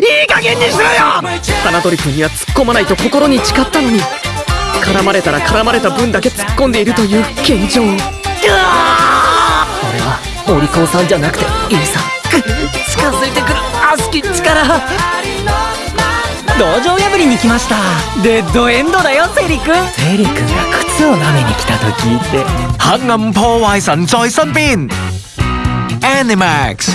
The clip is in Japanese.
いい加減にしろよ！花鳥君には突っ込まないと心に誓ったのに。絡まれたら絡まれた分だけ突っ込んでいるという現状。俺はお利口さんじゃなくていいさ近づいてくる悪しき力道場破りに来ました。デッドエンドだよセリ君。セリ君が靴を舐めに来たと聞いて黑暗破壞神在身邊 Animax